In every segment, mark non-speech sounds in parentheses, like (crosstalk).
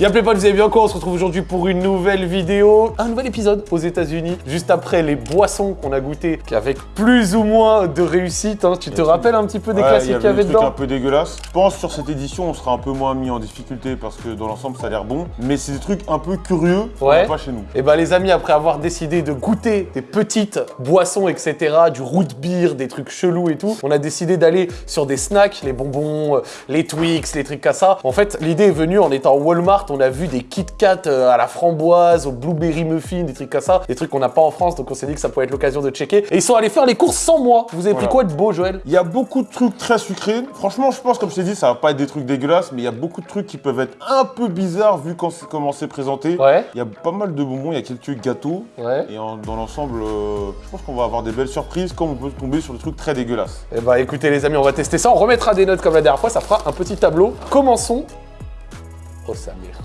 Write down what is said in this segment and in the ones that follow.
Y'a potes, vous allez bien quoi On se retrouve aujourd'hui pour une nouvelle vidéo, un nouvel épisode aux États-Unis, juste après les boissons qu'on a goûté, avec plus ou moins de réussite. hein. Tu te rappelles un petit peu des Ouais, classiques qu'il y avait dedans un peu dégueulasses. Je pense sur cette édition, on sera un peu moins mis en difficulté parce que dans l'ensemble, ça a l'air bon. Mais c'est des trucs un peu curieux Ouais. pas chez nous. Et bah les amis, après avoir décidé de goûter des petites boissons, etc., du root beer, des trucs chelous et tout, on a décidé d'aller sur des snacks, les bonbons, euh, les Twix, les trucs comme ça. En fait, l'idée est venue en étant au Walmart, on a vu des Kit Kat euh, à la framboise, au blueberry muffin, des trucs comme ça, des trucs qu'on n'a pas en France, donc on s'est dit que ça pouvait être l'occasion de checker. Et ils sont allés faire les courses sans moi. Vous avez pris quoi de beau, Joël? Il y a beaucoup de trucs très sucrés. Franchement, je pense, comme je t'ai dit, ça va pas être des trucs dégueulasses, mais il y a beaucoup de trucs qui peuvent être un peu bizarres vu comment c'est présenté. Ouais. Il y a pas mal de bonbons, il y a quelques gâteaux. Ouais. Et en- dans l'ensemble, euh, je pense qu'on va avoir des belles surprises comme on peut tomber sur des trucs très dégueulasses. Et bah écoutez les amis, on va tester ça. On remettra des notes comme la dernière fois, ça fera un petit tableau. Commençons. Oh sa mère.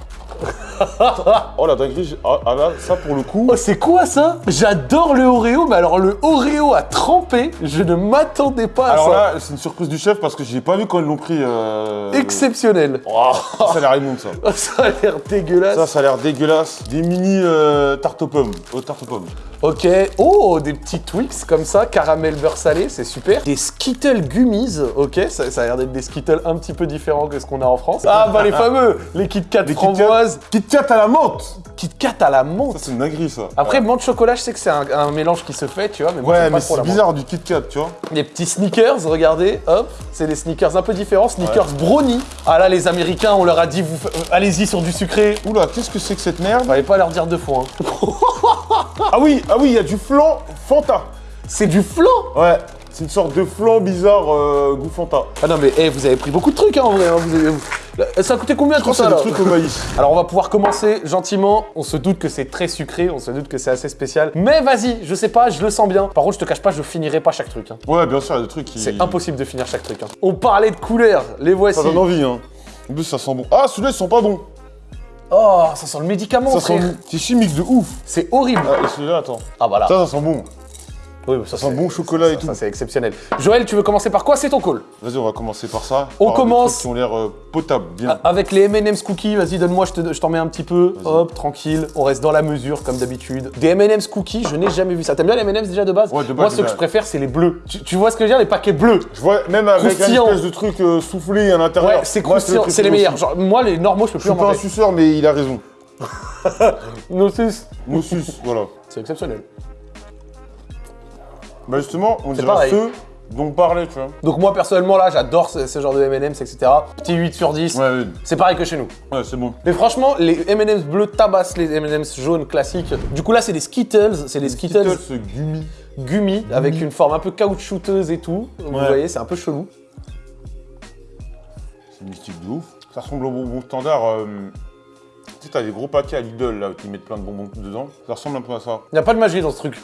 Oh la dinguerie, ah, ah là, ça pour le coup. Oh, c'est quoi ça? J'adore le Oreo, mais alors le Oreo à tremper, je ne m'attendais pas à Alors ça. là, c'est une surprise du chef parce que j'ai pas vu quand ils l'ont pris. euh, Exceptionnel. Oh, ça a l'air immonde ça. Oh, (laughs) ça a l'air dégueulasse. Ça, ça a l'air dégueulasse. Des mini euh, tartes aux pommes. Aux tartes aux pommes. Ok. Oh, des petits Twix comme ça, caramel beurre salé, c'est super. Des Skittle Gummies, ok. Ça, ça a l'air d'être des Skittles un petit peu différents que ce qu'on a en France. Ah bah les fameux, les Kit Kat Les framboises, Kit Kat à la menthe Kit Kat à la menthe. Ça, c'est une dinguerie ça. Après, menthe chocolat, je sais que c'est un, un mélange qui se fait, tu vois, mais moi, Ouais, mais c'est menthe. bizarre du Kit Kat, tu vois. Les petits sneakers, regardez, hop, c'est des sneakers un peu différents, sneakers brownie. Ah là, les Américains, on leur a dit, vous, euh, allez-y sur du sucré. Oula, qu'est-ce que c'est que cette merde? Fallait pas leur dire deux fois. hein. (laughs) Ah oui, ah oui, il y a du flan Fanta. C'est du flan Ouais, c'est une sorte de flan bizarre euh, goût Fanta. Ah non, mais eh, vous avez pris beaucoup de trucs, hein, en vrai. hein, vous avez- Là, Ça a coûté combien Je tout ça là des trucs au maïs. (laughs) Alors on va pouvoir commencer gentiment. On se doute que c'est très sucré, on se doute que c'est assez spécial. Mais vas-y, je sais pas, je le sens bien. Par contre, je te cache pas, je finirai pas chaque truc. hein. Ouais, bien sûr, il y a des trucs qui. C'est impossible de finir chaque truc. hein. On parlait de couleurs, les voici. Ça donne envie, hein. En plus, ça sent bon. Ah, celui-là, ils sont pas bons. Oh, ça sent le médicament, Ça sent. C'est chimique de ouf. C'est horrible. Ah, et celui-là, attends. Ah voilà. Ça, ça sent bon. Oui, ça, sent bon chocolat et tout. Ça, c'est exceptionnel. Joël, tu veux commencer par quoi? C'est ton call. Vas-y, on va commencer par ça. On Par commence. Qui ont l'air euh, potables, bien. Avec les M&M's cookies, vas-y, donne-moi, je te- je t'en mets un petit peu. Hop, tranquille. On reste dans la mesure, comme d'habitude. Des M&M's cookies, je n'ai jamais vu ça. T'aimes bien les M&M's déjà de base? Ouais, de base, Moi, ceux que je préfère, c'est les bleus. Tu, tu vois ce que je veux dire? Les paquets bleus. Je vois même avec un Croustillant. espèce de truc euh, soufflé à l'intérieur. Ouais, c'est croustillant, c'est les meilleurs. Genre, moi, les normaux, je peux Je plus suis en pas un manger. suceur, mais il a raison. (laughs) Nosus. Moussus, voilà. C'est exceptionnel. Bah justement, on dirait pareil. ceux dont on parlait, tu vois. Donc moi, personnellement, là, j'adore ce, ce genre de M&M's, etc. Petit 8 sur 10. Ouais, ouais, C'est pareil que chez nous. ouais, c'est bon. Mais franchement, les M&M's bleus tabassent les M&M's jaunes classiques. Du coup, là, c'est des Skittles. C'est des Skittles, Skittles, gummy. gummy avec une forme un peu caoutchouteuse et tout. Vous Ouais. voyez, c'est un peu chelou. C'est mystique de ouf. Ça ressemble au bonbon standard. euh, Tu sais, t'as des gros paquets à Lidl là qui mettent plein de bonbons dedans. Ça ressemble un peu à ça. Il n'y a pas de magie dans ce truc.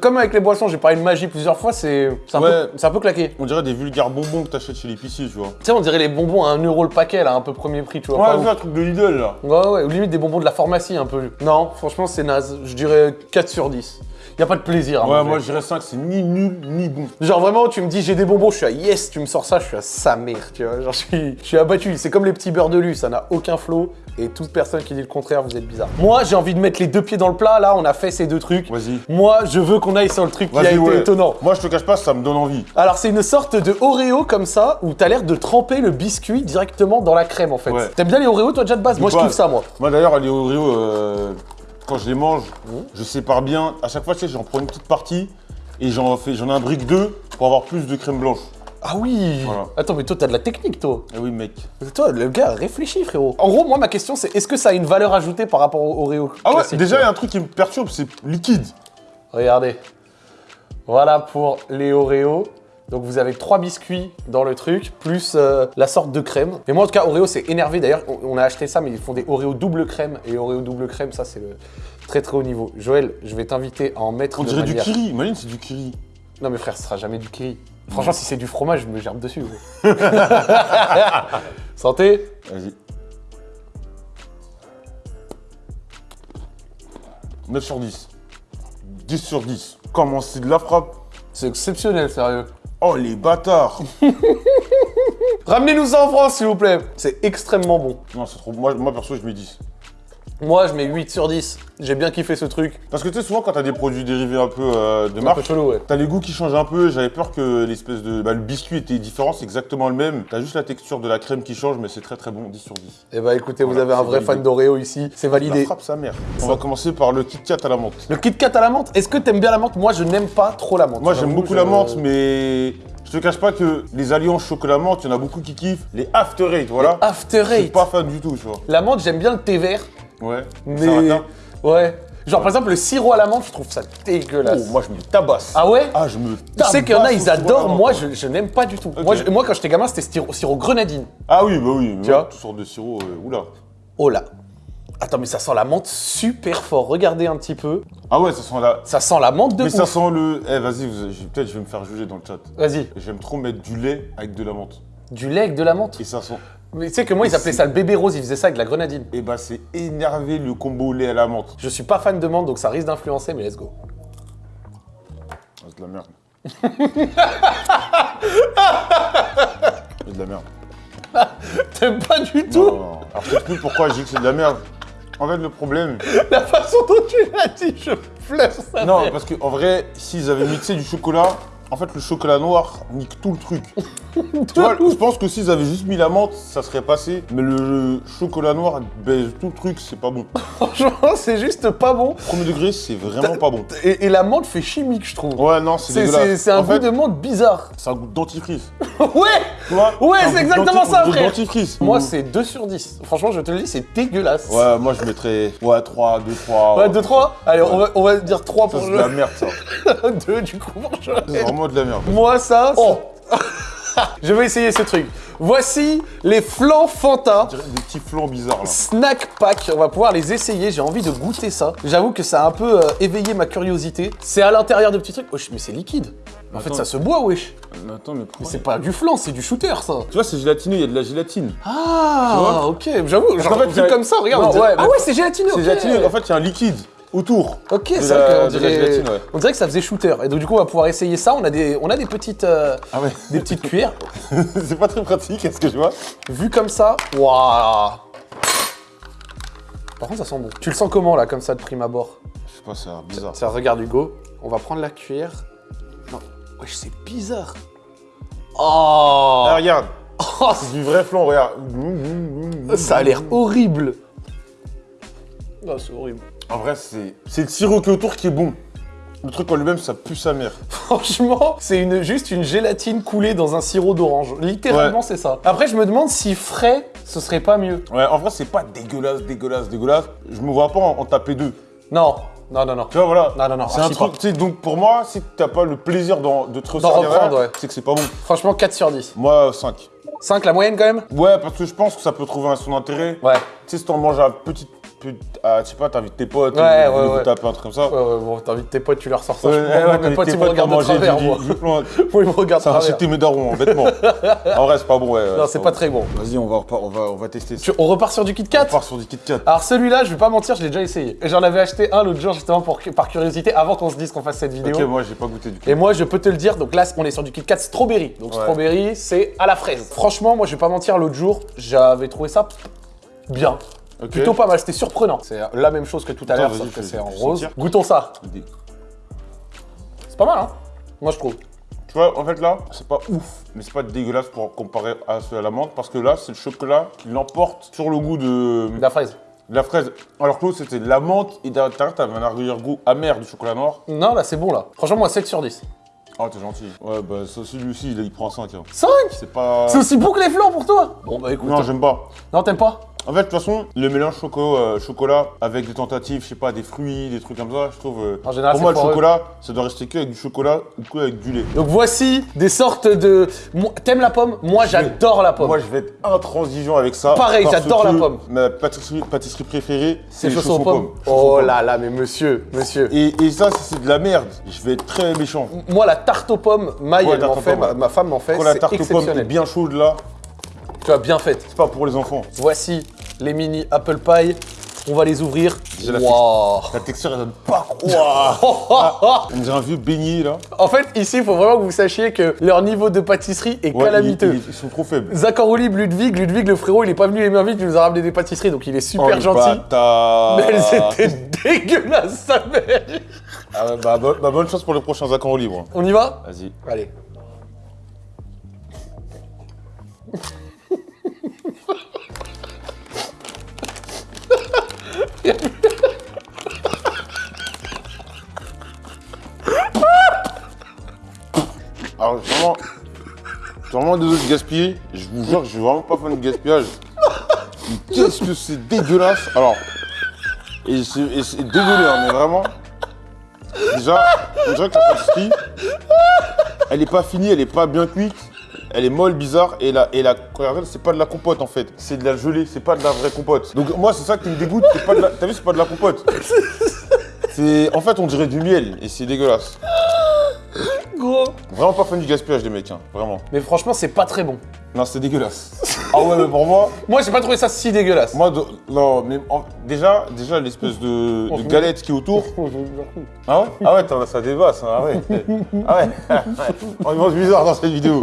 Comme avec les boissons, j'ai parlé de magie plusieurs fois, c'est un, Ouais. un peu claqué. On dirait des vulgaires bonbons que t'achètes chez l'épicier, tu vois. Tu sais, on dirait les bonbons à 1 euro le paquet, là, un peu premier prix, tu vois. Ouais, c'est un truc de Lidl là. ouais, ouais, ou limite des bonbons de la pharmacie, un peu. Non, franchement, c'est naze. Je dirais 4 sur 10. Il a pas de plaisir à Ouais, manger. moi je dirais 5, c'est ni nul ni bon. Genre vraiment, tu me dis j'ai des bonbons, je suis à yes, tu me sors ça, je suis à sa mère, tu vois. Genre je suis, je suis abattu. C'est comme les petits beurres de lu, ça n'a aucun flow. Et toute personne qui dit le contraire, vous êtes bizarre. Moi, j'ai envie de mettre les deux pieds dans le plat. Là, on a fait ces deux trucs. Vas-y. Moi, je veux qu'on aille sur le truc qui a été ouais. étonnant. Moi je te cache pas, ça me donne envie. Alors, c'est une sorte de Oreo comme ça, où t'as l'air de tremper le biscuit directement dans la crème en fait. Ouais. T'aimes bien les Oreos, toi, déjà de base Moi, je kiffe ça, moi. Moi d'ailleurs, les Oreos, euh, quand je les mange, Mmh. je sépare bien. À chaque fois, tu sais, j'en prends une petite partie et j'en fais, j'en ai un brique 2 pour avoir plus de crème blanche. Ah oui Voilà. Attends, mais toi, t'as de la technique, toi. Eh oui, mec. Toi, le gars, réfléchis, frérot. En gros, moi, ma question, c'est est-ce que ça a une valeur ajoutée par rapport au Oreo Ah ouais, déjà, il y a un truc qui me perturbe, c'est liquide. Regardez. Voilà pour les Oreos. Donc vous avez trois biscuits dans le truc, plus euh, la sorte de crème. Et moi en tout cas, Oreo c'est énervé. D'ailleurs, on, on a acheté ça, mais ils font des Oreo double crème. Et Oreo double crème, ça c'est le très très haut niveau. Joël, je vais t'inviter à en mettre On de dirait manière- du kiri. Imagine, c'est du kiri. Non mais frère, ce sera jamais du kiri. Franchement, si c'est du fromage, je me gerbe dessus. gros. (laughs) Santé Vas-y. 9 sur 10. 10 sur 10. Comment c'est de la frappe? C'est exceptionnel, sérieux. Oh les bâtards (laughs) Ramenez-nous ça en France, s'il vous plaît. C'est extrêmement bon. Non, c'est trop. Moi, moi perso, je mets 10. Moi, je mets 8 sur 10. J'ai bien kiffé ce truc. Parce que tu sais, souvent quand t'as des produits dérivés un peu euh, de marque, ouais. T'as les goûts qui changent un peu, j'avais peur que l'espèce de. Bah, le biscuit était différent, c'est exactement le même. T'as juste la texture de la crème qui change, mais c'est très très bon, 10 sur 10. Eh bah écoutez, vous avez un vrai validé. fan d'Oreo ici. C'est La validé. frappe sa mère. On va commencer par le Kit Kat à la menthe. Le Kit Kat à la menthe, est-ce que t'aimes bien la menthe? Moi, je n'aime pas trop la menthe. Moi j'aime beaucoup la menthe, mais je te cache pas que les alliances chocolat-menthe, il y en a beaucoup qui kiffent. Les After Eight, voilà. After Je suis Eight. pas fan du tout, tu vois. La menthe, j'aime bien le thé vert, Ouais. mais. Ouais. Genre, par exemple, le sirop à la menthe, je trouve ça dégueulasse. Oh, moi je me tabasse. Ah ouais? Ah, je me Tu tabasse. sais qu'il y en a, ils adorent. Moi, je, je n'aime pas du tout. Moi, je- moi, quand j'étais gamin, c'était sirop, sirop grenadine. Ah oui, bah oui. Tu vois? Toutes sortes de sirop, euh, oula. Oh là. Attends, mais ça sent la menthe super fort. Regardez un petit peu. Ah ouais, ça sent la. Ça sent la menthe de Mais ça sent le. Eh, vas-y, peut-être je vais me faire juger dans le chat. Vas-y. J'aime trop mettre du lait avec de la menthe. Du lait avec de la menthe? Et ça sent. Mais tu sais que moi, ils appelaient ça le bébé rose. Ils faisaient ça avec la grenadine. Et bah c'est énervé le combo lait à la menthe. Je suis pas fan de menthe, donc ça risque d'influencer, mais let's go. Ah, c'est de la merde. (laughs) c'est de la merde. (laughs) T'aimes pas du tout? Non, non. Alors je t'explique pourquoi je dis que c'est de la merde. En fait, le problème. (laughs) la façon dont tu l'as dit. Je pleure ça. Non, parce qu'en vrai, s'ils avaient mixé du chocolat, en fait, le chocolat noir nique tout le truc. (laughs) tu vois, je pense que s'ils avaient juste mis la menthe, ça serait passé. Mais le chocolat noir baise tout le truc, c'est pas bon. (laughs) Franchement, c'est juste pas bon. Premier degré, c'est vraiment pas bon. Et, et la menthe fait chimique, je trouve. Ouais, non, c'est dégueulasse. c'est un En goût fait, de menthe bizarre. C'est un goût de dentifrice. (laughs) ouais vois? Ouais, c'est exactement ça, frère. dentifrice. Moi, c'est 2 sur 10. Franchement, je te le dis, c'est dégueulasse. Ouais, moi je mettrais. Ouais, 3, 2, 3. Ouais, 2, 3 Allez, on, va, on va dire 3 Ça, pour c'est de la merde, ça. 2 du coup pour De la merde. Moi, ça. Oh (laughs) Je vais essayer ce truc. Voici les flancs Fanta. Des petits flancs bizarres là. Snack pack, on va pouvoir les essayer, j'ai envie de goûter ça. J'avoue que ça a un peu euh, éveillé ma curiosité. C'est à l'intérieur de petits trucs. Wesh, mais c'est liquide. En fait, ça se boit, wesh. Mais attends, mais c'est pas du flan, c'est du shooter, ça. Tu vois, c'est gélatineux, il y a de la gélatine. Ah, ok. J'avoue, genre, qu'en fait, comme ça, regarde. Non, ouais, ah ouais, c'est gélatineux. C'est gélatineux, en fait, il y a un liquide autour. Ok, c'est vrai qu'on de la dirait... gélatine, ouais. on dirait que ça faisait shooter. Et donc, du coup, on va pouvoir essayer ça. On a des, on a des petites, euh, Ah ouais des petites cuillères. (laughs) C'est pas très pratique, est-ce que tu vois? Vu comme ça, waouh. Par contre, ça sent bon. Tu le sens comment, là, comme ça, de prime abord? Je sais pas, c'est bizarre. Ça, regarde Hugo. On va prendre la cuillère. Non, wesh, c'est bizarre. Oh, Ah, regarde Oh, C'est du vrai flan, regarde. Ça a l'air horrible. Oh, c'est horrible. En vrai, c'est c'est le sirop qui est autour qui est bon. Le truc en lui-même, ça pue sa mère. (laughs) Franchement, c'est une, juste une gélatine coulée dans un sirop d'orange. Littéralement, Ouais. c'est ça. Après, je me demande si frais, ce serait pas mieux. Ouais, en vrai, c'est pas dégueulasse, dégueulasse, dégueulasse. Je me vois pas en, en taper deux. Non, non, non, non. Tu vois, voilà. Non, non, non, C'est un truc, pas. tu sais, donc pour moi, si t'as pas le plaisir de te derrière, ouais. c'est que c'est pas bon. Franchement, 4 sur 10. Moi, 5. 5, la moyenne quand même? Ouais, parce que je pense que ça peut trouver un son intérêt. Ouais. Tu sais, si t'en manges à petite. À, je sais pas, t'invites tes potes, Ouais, vous ouais, tapez un truc comme ça. Ouais, ouais, bon, t'invites tes potes, tu leur sors ça. Ouais, ouais, mes potes, tes ils me regardent de travers, moi. (laughs) Moi, ils me regardent de Ça incité mes darons, bêtement. en vrai, c'est pas bon, ouais. Non, c'est pas très bon. Vas-y, on va, on va, on va tester ça. Tu- on repart sur du Kit On Kat part sur du Kit Kat. Alors celui-là, je vais pas mentir, je l'ai déjà essayé. J'en avais acheté un l'autre jour justement pour, par curiosité avant qu'on se dise qu'on fasse cette vidéo. Ok, moi, j'ai pas goûté du coup. Et moi, je peux te le dire, donc là, on est sur du Kit Kat strawberry. Donc strawberry, c'est à la fraise. Franchement, moi, je vais pas mentir, l'autre jour, j'avais trouvé ça bien. Plutôt pas mal, c'était surprenant. C'est la même chose que tout à l'heure, sauf que c'est en rose. sentir. Goûtons ça. C'est pas mal, hein Moi, je trouve. Tu vois, en fait, là, c'est pas ouf, mais c'est pas dégueulasse pour comparer à celui à la menthe, parce que là, c'est le chocolat qui l'emporte sur le goût de, De la fraise. de la fraise. Alors que l'autre, c'était de la menthe, et derrière, t'avais un arrière-goût amer du chocolat noir. Non, là, c'est bon, là. Franchement, moi, 7 sur 10. Oh, t'es gentil. Ouais, bah, ça aussi, lui aussi, il, il prend 5. Hein. 5 C'est pas. C'est aussi bon que les flancs pour toi? Bon, bah écoute. Non, j'aime pas. Non, t'aimes pas? En fait, de toute façon, le mélange choco, euh, chocolat avec des tentatives, je sais pas, des fruits, des trucs comme ça, je trouve. euh, En général, pour moi, le foireux. chocolat, ça doit rester que avec du chocolat ou que avec du lait. Donc voici des sortes de. T'aimes la pomme? Moi, j'adore la pomme. Moi, je vais être intransigeant avec ça. Pareil, j'adore la pomme. Ma pâtisserie, pâtisserie préférée, c'est les chaussons aux pommes. Oh pommes. là là, mais monsieur, monsieur. Et, et ça, c'est de la merde, je vais être très méchant. Moi, la tarte aux pommes, Maï, Ouais, elle m'en fait, ma, femme m'en fait, Quand la tarte aux pommes est bien chaude là, Tu as bien fait. c'est pas pour les enfants. Voici les mini apple pie. On va les ouvrir. Déjà, la. La texture, elle donne pas croire. (laughs) On dirait un vieux beignet, là. En fait, ici, il faut vraiment que vous sachiez que leur niveau de pâtisserie est Ouais, calamiteux. ils, sont trop faibles. Zakarolib, Ludwig, Ludwig, le frérot, il est pas venu les mains vides, il nous a ramené des pâtisseries, donc il est super Oh, le gentil. bâtard. Mais elles étaient dégueulasses, sa mère. Ah bah, bah, bonne chance pour les prochains accords libres. On y va? Vas-y. Allez. Suis vraiment désolé de gaspiller. Je vous jure que je suis vraiment pas fan de gaspillage. (laughs) Qu'est-ce que c'est dégueulasse. Alors, et c'est désolé, hein, mais vraiment. Déjà, on dirait que la pâtisserie, elle est pas finie, elle est pas bien cuite. Elle est molle, bizarre, et la, et la, c'est pas de la compote en fait, c'est de la gelée, c'est pas de la vraie compote. Donc moi c'est ça qui me dégoûte, t'as vu c'est pas de la compote. En fait on dirait du miel, et c'est dégueulasse. Gros. Vraiment pas fan du gaspillage des mecs, hein, vraiment. Mais franchement, c'est pas très bon. Non, c'est dégueulasse. ah ouais, mais pour moi, (laughs) Moi, j'ai pas trouvé ça si dégueulasse. moi, de- non, mais en- déjà, déjà l'espèce de, de galette qui est autour. (laughs) Ah ouais? Ah ouais, as ça débasse, hein, ah ouais. Ah ouais. (laughs) On mange bizarre dans cette vidéo.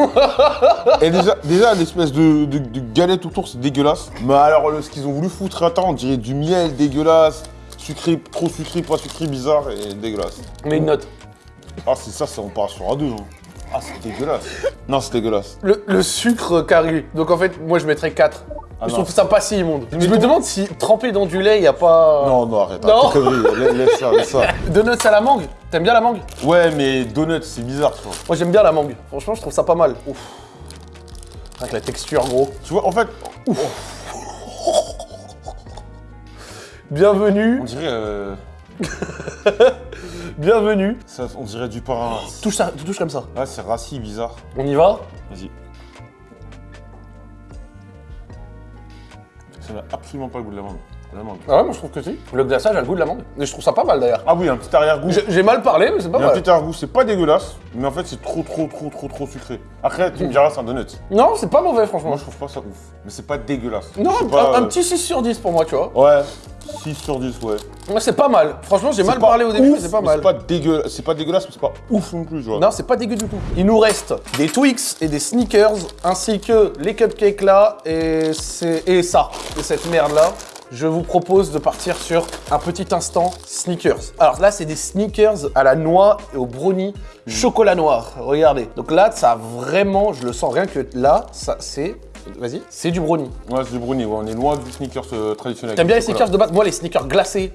Et déjà, déjà l'espèce de, de- de galette autour, c'est dégueulasse. Mais alors, ce qu'ils ont voulu foutre temps, on dirait du miel dégueulasse, sucré, trop sucré, pas sucré, bizarre et dégueulasse. Mais une note. Ah, c'est ça, ça, on part sur A2. hein. Ah, c'est dégueulasse. Non, c'est dégueulasse. Le, le sucre carré. Donc en fait, moi, je mettrais 4. Ah je non. trouve ça pas si immonde. Je me demande si tremper dans du lait, il a pas. Non, non, arrête, Non. arrête laisse- ça, laisse ça. (laughs) Donuts à la mangue T'aimes bien la mangue? Ouais, mais donuts, c'est bizarre, tu vois. Moi, j'aime bien la mangue. Franchement, je trouve ça pas mal. Ouf. Avec la texture, gros. Tu vois, en fait, Bienvenue, on dirait, euh, (laughs) bienvenue. ça, on dirait du pain. Touche ça, tu touches comme ça. Ouais, c'est rassis, bizarre. On y va Vas-y. Ça n'a absolument pas le goût de la mangue. La mangue. Ah ouais, moi je trouve que si. Le glaçage a le goût de la mangue. Et je trouve ça pas mal d'ailleurs. Ah oui, un petit arrière-goût. J'ai mal parlé, mais c'est pas Il y a un mal. petit arrière-goût, c'est pas dégueulasse, mais en fait, c'est trop, trop, trop, trop, trop sucré. Après, tu me diras, c'est un donut. Non, c'est pas mauvais, franchement. Moi, je trouve pas ça ouf. Mais c'est pas dégueulasse. Non, pas, un euh, petit 6 sur 10 pour moi, tu vois. Ouais, 6 sur 10, ouais. Moi, c'est pas mal. Franchement, j'ai mal parlé au début, mais c'est pas mal. C'est pas, dégueulasse, c'est pas dégueulasse, mais c'est pas ouf non plus, tu vois. Non, c'est pas dégueu du tout. Il nous reste des Twix et des sneakers, ainsi que les cupcakes là, et, et ça, et cette merde là. Je vous propose de partir sur un petit instant sneakers. Alors là, c'est des sneakers à la noix et au brownie chocolat noir. Regardez. Donc là, ça a vraiment, je le sens rien que là, ça c'est, vas-y, c'est du brownie. Ouais, c'est du brownie, ouais, on est loin du sneakers euh, traditionnel. T'aimes bien les sneakers de base? Moi, les sneakers glacés.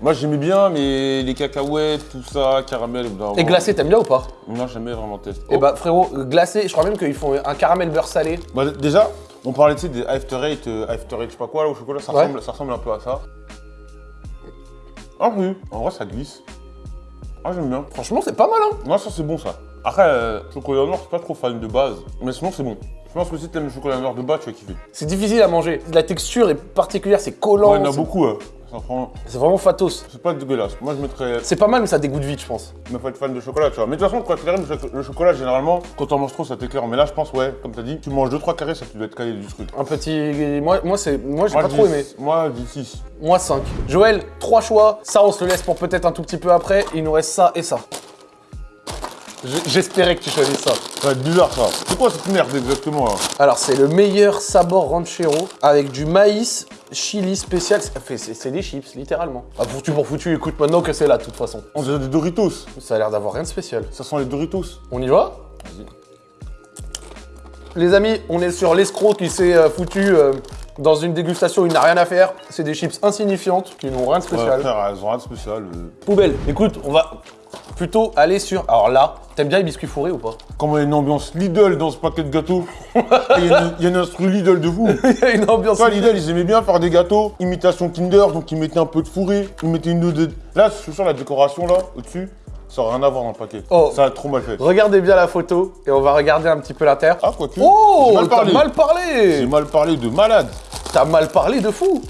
Moi j'aimais bien, mais les cacahuètes, tout ça, caramel. Et glacés, t'aimes bien ou pas? Non, jamais vraiment testé. Eh bah frérot, glacés, je crois même qu'ils font un caramel beurre salé. Bah, déjà, on parlait tu sais, des After Eight, euh, After Eight, je sais pas quoi, là, au chocolat, ça, Ouais. ressemble, ça ressemble un peu à ça. Ah oui, en vrai ça glisse. Ah j'aime bien. Franchement, c'est pas mal, hein Non, ça c'est bon ça. Après, euh, chocolat noir, je suis pas trop fan de base, mais sinon c'est bon. Je pense que si t'aimes le chocolat noir de base, tu vas kiffer. C'est difficile à manger. La texture est particulière, c'est collant. Ouais, il y en a beaucoup, hein. prend... C'est vraiment fatos. C'est pas dégueulasse. Moi je mettrais. C'est pas mal, mais ça dégoûte vite, je pense. Mais faut être fan de chocolat, tu vois. Mais de toute façon, quand tu le cho- le chocolat, généralement, quand t'en manges trop, ça t'éclaire. Mais là, je pense, ouais, comme t'as dit, tu manges 2-3 carrés, ça tu doit être calé du truc. Un petit. Moi, moi c'est. Moi, j'ai pas trop aimé. Moi, je dis 6. Moi, 5. Joël, 3 choix. Ça, on se le laisse pour peut-être un tout petit peu après. Il nous reste ça et ça. J'espérais que tu choisisses ça. Ça va être bizarre ça. C'est quoi cette merde exactement là Alors, c'est le meilleur sabor ranchero avec du maïs chili spécial. Ça fait- C'est des chips, littéralement. Ah, foutu pour foutu, écoute maintenant que c'est là, de toute façon. On dirait des Doritos. Ça a l'air d'avoir rien de spécial. Ça sent les Doritos. On y va? Vas-y. Les amis, on est sur l'escroc qui s'est euh, foutu euh, dans une dégustation, il n'a rien à faire. C'est des chips insignifiantes qui n'ont rien de Ouais, spécial. frère, elles ont rien de spécial. euh. Poubelle. Écoute, on va plutôt aller sur. Alors là, t'aimes bien les biscuits fourrés ou pas? Comment il y a une ambiance Lidl dans ce paquet de gâteaux. Il y, a une- instru Lidl de fou. (laughs) Il y a une ambiance. Ça, Lidl, ils aimaient bien faire des gâteaux, imitation Kinder, donc ils mettaient un peu de fourré, ils mettaient une deux. Là, je suis sûr, la décoration là, au-dessus, ça n'a rien à voir dans le paquet. Oh. Ça a trop mal fait. Regardez bien la photo et on va regarder un petit peu l'inter. Ah, quoique. Oh, J'ai mal t'as parlé. mal J'ai parlé mal parlé de malade. T'as mal parlé de fou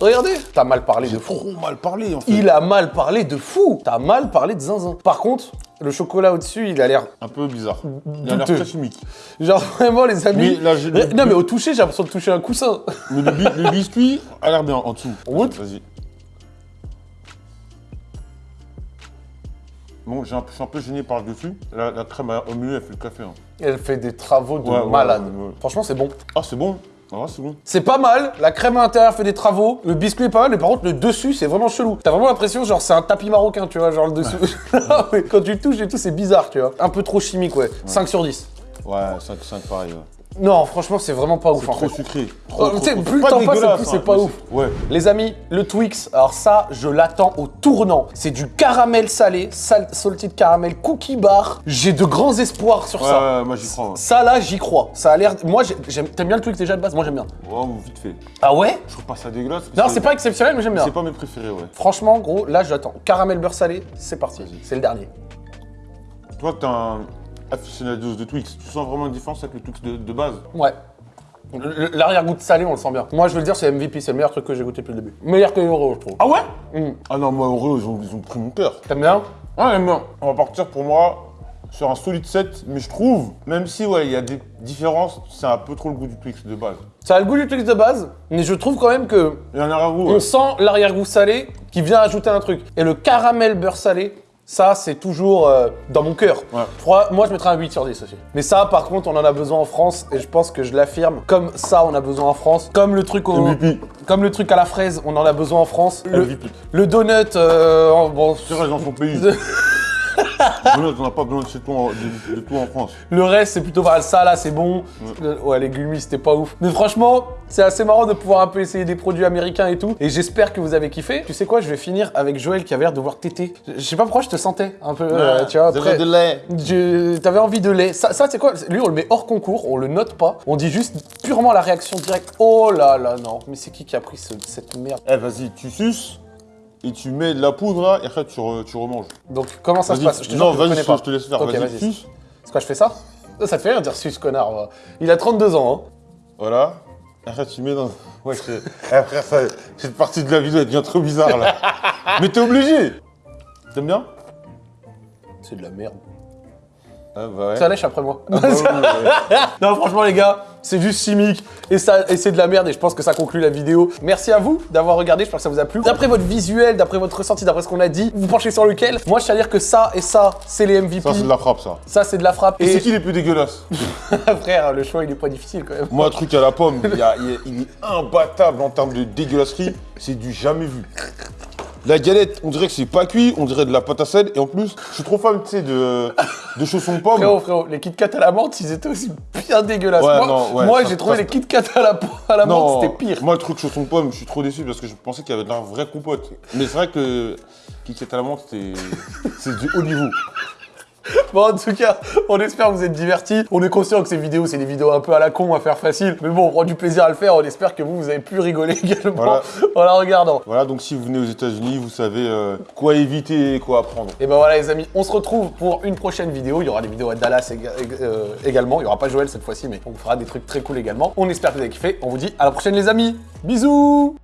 Regardez T'as mal parlé de fou. Trop mal parlé en fait. Il a mal parlé de fou T'as mal parlé de zinzin. Par contre, Le chocolat au-dessus, il a l'air Un peu bizarre. Il a l'air très chimique. Genre vraiment les amis. Mais là, j'ai- Eh, non mais au toucher, j'ai l'impression de toucher un coussin. Mais le, bi- le biscuit a l'air bien en dessous. Goûte Vas-y. Bon, j'ai un peu- je suis un peu gêné par le dessus. La, la crème au milieu, elle fait le café. hein. Elle fait des travaux de Ouais, malade. ouais, ouais. Franchement, c'est bon. Ah, c'est bon. Ah, c'est bon. C'est pas mal, la crème à l'intérieur fait des travaux, le biscuit est pas mal, mais par contre le dessus c'est vraiment chelou. T'as vraiment l'impression genre c'est un tapis marocain, tu vois, genre le ouais, (laughs) Quand tu le touches et tout, c'est bizarre, tu vois. Un peu trop chimique, ouais. 5 sur 10. Ouais, 5, 5 pareil. Ouais. Non, franchement, c'est vraiment pas ouf. C'est trop fait. sucré. Oh, Trop, tu trop, plus le Pas temps passe, plus c'est hein, pas mais ouf. Ouais. Les amis, le Twix, alors ça, je l'attends au tournant. C'est du caramel salé, sal salted caramel cookie bar. J'ai de grands espoirs sur Ouais, ça. ouais, moi j'y crois. Ouais. Ça là, j'y crois. Ça a l'air. Moi, j'ai- j'aime. T'aimes bien le Twix déjà de base? Moi, j'aime bien. Ouais, vite fait. Ah ouais? Je trouve pas ça dégueulasse. Non, c'est pas exceptionnel, mais j'aime bien. C'est pas mes préférés, ouais. Franchement, gros, là, j'attends. Caramel beurre salé, c'est parti. C'est le dernier. Toi, t'es un aficionado de Twix. Tu sens vraiment une différence avec le Twix de, de base Ouais. L'arrière-goût de salé, on le sent bien. Moi, je veux le dire, c'est MVP, c'est le meilleur truc que j'ai goûté depuis le début. Meilleur que Oreo, je trouve. Ah ouais? Mm. Ah non, moi, Oreo, ils ont, ils ont pris mon cœur. T'aimes bien? Ah, j'aime bien. On va partir pour moi sur un solide 7, mais je trouve, même si, ouais, il y a des différences, c'est un peu trop le goût du Twix de base. Ça a le goût du Twix de base, mais je trouve quand même que Il y a un goût. on sent l'arrière-goût salé qui vient ajouter un truc. Et le caramel beurre salé, ça, c'est toujours euh, dans mon cœur. Ouais. Moi, je mettrais un 8 sur 10 aussi. Mais ça, par contre, on en a besoin en France, et je pense que je l'affirme. Comme ça, on a besoin en France. Comme le truc au... MVP. Comme le truc à la fraise, on en a besoin en France. Le, MVP. le donut, euh, bon, C'est vrai, dans son pays. (laughs) (laughs) On n'a pas besoin de, chez toi, en- de, de tout en France. Le reste, c'est plutôt pas ça, là, c'est bon. Ouais, les gummies, c'était pas ouf. Mais franchement, c'est assez marrant de pouvoir un peu essayer des produits américains et tout. Et j'espère que vous avez kiffé. Tu sais quoi, je vais finir avec Joël qui avait l'air de voir téter. Je sais pas pourquoi je te sentais un peu, euh, tu vois, après. de lait. Je- T'avais envie de lait. Ça, ça c'est quoi? Lui, on le met hors concours, on le note pas. On dit juste purement la réaction directe. Oh là là, non. Mais c'est qui qui a pris ce- cette merde? Eh, vas-y, tu suces et tu mets de la poudre là, et après tu, re- tu remanges. Donc, comment ça se passe? Je te non, je vas-y, je, je te laisse faire. Ok, vas-y, suce. C'est quoi, je fais ça Ça, te fait rire de dire sus, connard. Il a 32 ans, hein. Voilà. Après tu mets dans. Ouais, c'est. Eh, frère, ça... cette partie de la vidéo elle devient trop bizarre là. (laughs) Mais t'es obligé T'aimes bien? C'est de la merde. Ah, bah ouais. Ça lèche après moi. Ah, bah ouais. (laughs) Non, franchement, les gars, c'est juste chimique et, ça, et c'est de la merde. Et je pense que ça conclut la vidéo. Merci à vous d'avoir regardé. J'espère que ça vous a plu. D'après votre visuel, d'après votre ressenti, d'après ce qu'on a dit, vous penchez sur lequel? Moi, je tiens à dire que ça et ça, c'est les MVP. Ça, c'est de la frappe, ça. Ça, c'est de la frappe. Et c'est qui les plus dégueulasses? (laughs) Frère, le choix, il est pas difficile quand même. Moi, un truc à la pomme, il, y a- il est- il est imbattable en termes de dégueulasserie. C'est du jamais vu. La galette, on dirait que c'est pas cuit, on dirait de la pâte à sel. Et en plus, je suis trop fan, tu sais, de, de chaussons pommes. Frérot, frérot, les Kit Kat à la menthe, ils étaient aussi bien dégueulasses. Ouais, moi, non, ouais, moi, ça- j'ai trouvé les Kit Kat à la, à la menthe, c'était pire. Moi, le truc chausson pomme, je suis trop déçu parce que je pensais qu'il y avait de la vraie compote. Mais c'est vrai que qui est à la menthe, c'est du haut niveau. (laughs) Bon, en tout cas, on espère que vous êtes divertis. On est conscient que ces vidéos, c'est des vidéos un peu à la con, à faire facile. Mais bon, on prend du plaisir à le faire. On espère que vous, vous avez pu rigoler (laughs) également Voilà. en la regardant. Voilà, donc si vous venez aux États-Unis, vous savez euh, quoi éviter et quoi apprendre. Et ben voilà les amis, on se retrouve pour une prochaine vidéo. Il y aura des vidéos à Dallas ég- euh, également. Il y aura pas Joël cette fois-ci, mais on fera des trucs très cool également. On espère que vous avez kiffé. On vous dit à la prochaine les amis. Bisous